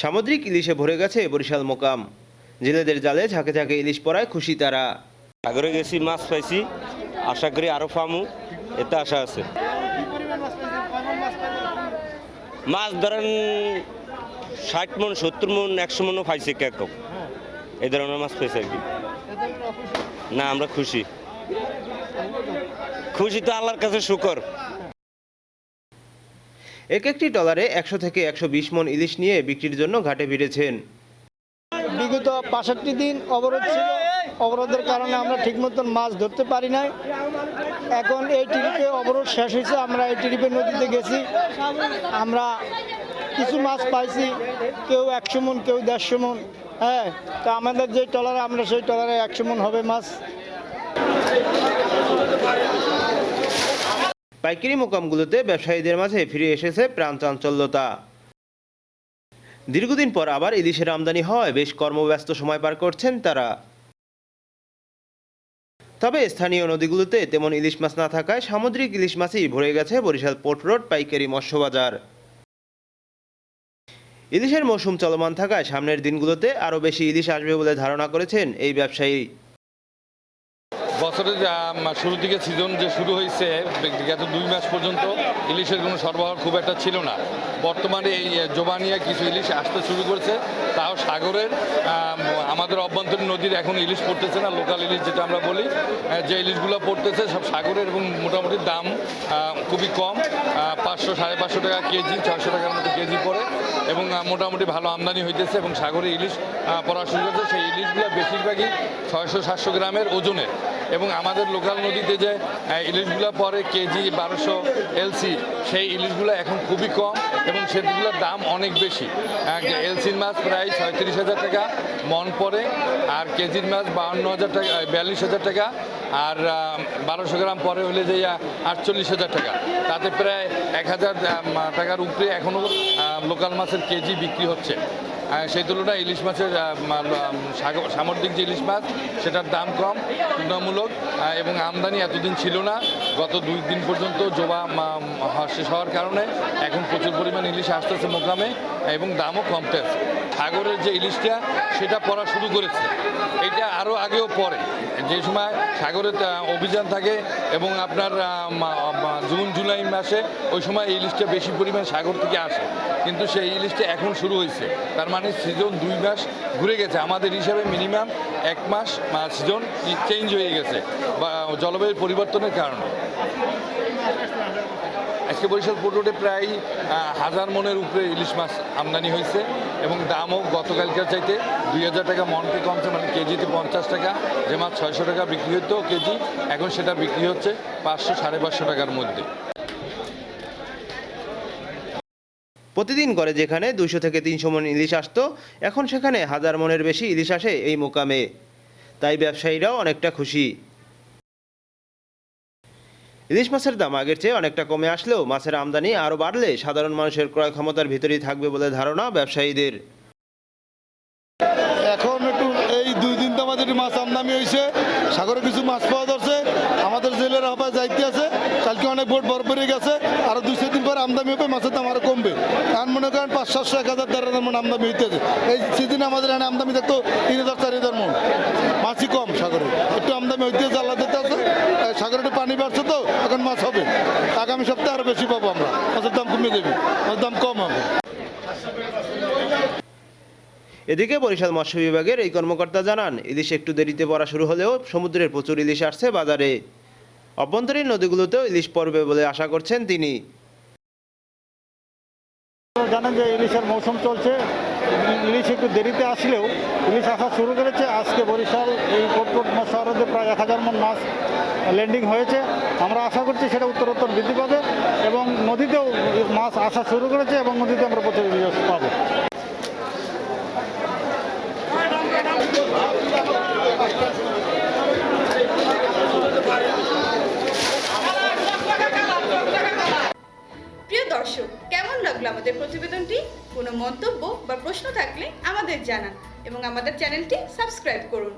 সামুদ্রিক ইলিশে ভরে গেছে বরিশাল মোকাম। জেলেদের জালে ঝাঁকে ঝাঁকে ইলিশ পড়ায় খুশি তারা। সাগরে গেছি, মাছ পাইছি, আশা করি আরও ফামু এতে আশা আছে। মাছ ধরেন ষাট মন, সত্তর মন, একশো মনও পাইছে কেরকম এই ধরনের মাছ পাইছে আর কি। না, আমরা খুশি। খুশি তো আল্লাহর কাছে শুকর। এক একটি টলারে একশো থেকে একশো বিশ মন ইলিশ নিয়ে বিক্রির জন্য ঘাটে ভিড়েছেন। বিগত বাষট্টি দিন অবরোধ ছিল। অবরোধের কারণে আমরা ঠিক মতন মাছ ধরতে পারি নাই। এখন এই ট্রিপে অবরোধ শেষ হয়েছে। আমরা এই ট্রিপে নদীতে গেছি। আমরা কিছু মাছ পাইছি। কেউ একশো মন, কেউ দেড়শো মন। হ্যাঁ তো আমাদের যে টলারে, আমরা সেই টলারে একশো মন হবে মাছ। পাইকারি মোকামগুলোতে ব্যবসায়ীদের মাঝে ফিরে এসেছে প্রাণ চাঞ্চল্যতা। দীর্ঘদিন পর আবার ইলিশের আমদানি হওয়ায় বেশ কর্মব্যস্ত সময় পার করছেন তারা। তবে স্থানীয় নদীগুলোতে তেমন ইলিশ মাছ না থাকায় সামুদ্রিক ইলিশ মাছই ভরে গেছে বরিশাল পোর্ট রোড পাইকারি মৎস্য বাজার ইলিশের মৌসুম চলমান থাকায় সামনের দিনগুলোতে আরও বেশি ইলিশ আসবে বলে ধারণা করেছেন এই ব্যবসায়ী। বছরের শুরুর দিকে সিজন যে শুরু হয়েছে গত দুই মাস পর্যন্ত ইলিশের কোনো সরবরাহ খুব একটা ছিল না। বর্তমানে এই জোবানিয়া কিছু ইলিশ আসতে শুরু করেছে। তাও সাগরের আমাদের অভ্যন্তরীণ নদীর এখন ইলিশ পড়তেছে না, লোকাল ইলিশ যেটা আমরা বলি যে ইলিশগুলো পড়তেছে সব সাগরের এবং মোটামুটি দাম খুবই কম পাঁচশো, সাড়ে পাঁচশো টাকা কেজি ছয়শো টাকার মতো কেজি পড়ে এবং মোটামুটি ভালো আমদানি হইতেছে এবং সাগরে ইলিশ পড়া শুরু হয়েছে সেই ইলিশগুলো বেশিরভাগই ছয়শো, সাতশো গ্রামের ওজনের এবং আমাদের লোকাল নদীতে যে ইলিশগুলো পরে কেজি বারোশো এলসি, সেই ইলিশগুলো এখন খুবই কম এবং সেগুলোর দাম অনেক বেশি। এলসির মাছ প্রায় ছয়ত্রিশ হাজার টাকা, মন পড়ে, আর কেজির মাছ বাউন্ন হাজার টাকা বিয়াল্লিশ হাজার টাকা, আর বারোশো গ্রাম পরে হলে যে আটচল্লিশ হাজার টাকা। তাতে প্রায় এক হাজার টাকার উপরে এখনও লোকাল মাছের কেজি বিক্রি হচ্ছে। সেই তুলনায় ইলিশ মাছের সামুদ্রিক যে ইলিশ মাছ, সেটার দাম কম, তুলনামূলক এবং আমদানি এতদিন ছিল না। গত দুই দিন পর্যন্ত জবা শেষ হওয়ার কারণে এখন প্রচুর পরিমাণ ইলিশ আসতেছে মোকামে, এবং দামও কমতেছে। সাগরের যে ইলিশটা, সেটা পড়া শুরু করেছে। এটা আরও আগেও পড়ে। যে সময় সাগরের অভিযান থাকে এবং আপনার জুন, জুলাই মাসে ওই সময় ইলিশটা বেশি পরিমাণ সাগর থেকে আসে। কিন্তু সেই ইলিশটা এখন শুরু হয়েছে। তার মানে সিজন দুই মাস ঘুরে গেছে। আমাদের হিসাবে মিনিমাম এক মাস সিজন চেঞ্জ হয়ে গেছে, বা জলবায়ুর পরিবর্তনের কারণে। আজকে বরিশাল পোর্ট প্রায় হাজার মনের উপরে ইলিশ মাছ আমদানি হয়েছে এবং দামও গতকালকার চাইতে দুই হাজার টাকা মনকে কমছে মানে কেজিতে পঞ্চাশ টাকা। যে মাছ ছয়শো টাকা বিক্রি হতো কেজি, এখন সেটা বিক্রি হচ্ছে পাঁচশো, সাড়ে পাঁচশো টাকার মধ্যে। প্রতিদিন করে যেখানে দুশো থেকে তিনশো মন ইলিশ আসতো, এখন সেখানে হাজার মনের বেশি ইলিশ আসে এই মোকামে। তাই ব্যবসায়ীরাও অনেকটা খুশি। ইলিশ মাছের দাম আগের চেয়ে অনেকটা কমে আসলেও মাছের আমদানি আরও বাড়লে সাধারণ মানুষের ক্রয় ক্ষমতার ভিতরেই থাকবে বলে ধারণা ব্যবসায়ীদের। দিন একটু মাছ আমদানি হয়েছে, সাগরে কিছু মাছ পাওয়া যাচ্ছে, আমাদের জেলের হবায় যাইতে আছে, কালকে অনেক বোট বরফ বেরিয়ে গেছে, আরও দুই তিন পর আমদানি হবে, মাছের দাম আরও কমবে। এখন মনে করেন পাঁচ সাতশো এক হাজার, দেড় হাজার মন আমদানি হইতেছে। এই সেদিন আমাদের এখানে আমদানি থাকতো তিন হাজার, চার হাজার মন। মাছই কম সাগরে। একটু আমদানি হইতেছে, আল্লাহ দিতে আছে সাগরে একটু পানি বাড়ছে তো, এখন মাছ হবে। আগামী সপ্তাহে আরও বেশি পাবো আমরা। মাছের দাম কমে দেবে মাছের দাম কম হবে। এদিকে বরিশাল মৎস্য বিভাগের এই কর্মকর্তা জানান, ইলিশ একটু দেরিতে পড়া শুরু হলেও সমুদ্রের প্রচুর ইলিশ আসছে বাজারে। অভ্যন্তরীণ নদীগুলোতেও ইলিশ পড়বে বলে আশা করছেন তিনি। জানেন যে ইলিশের মৌসুম চলছে, ইলিশ একটু দেরিতে আসলেও ইলিশ আসা শুরু করেছে। আজকে বরিশাল এই কোটকোট শহরে প্রায় এক হাজার মন মাছ ল্যান্ডিং হয়েছে। আমরা আশা করছি সেটা উত্তরোত্তর বৃদ্ধি পাবে এবং নদীতেও মাছ আসা শুরু করেছে এবং নদীতে আমরা প্রচুর ইলিশ পাবো। প্রিয় দর্শক, কেমন লাগল আমাদের প্রতিবেদনটি? কোনো মন্তব্য বা প্রশ্ন থাকলে আমাদের জানান এবং আমাদের চ্যানেলটি সাবস্ক্রাইব করুন।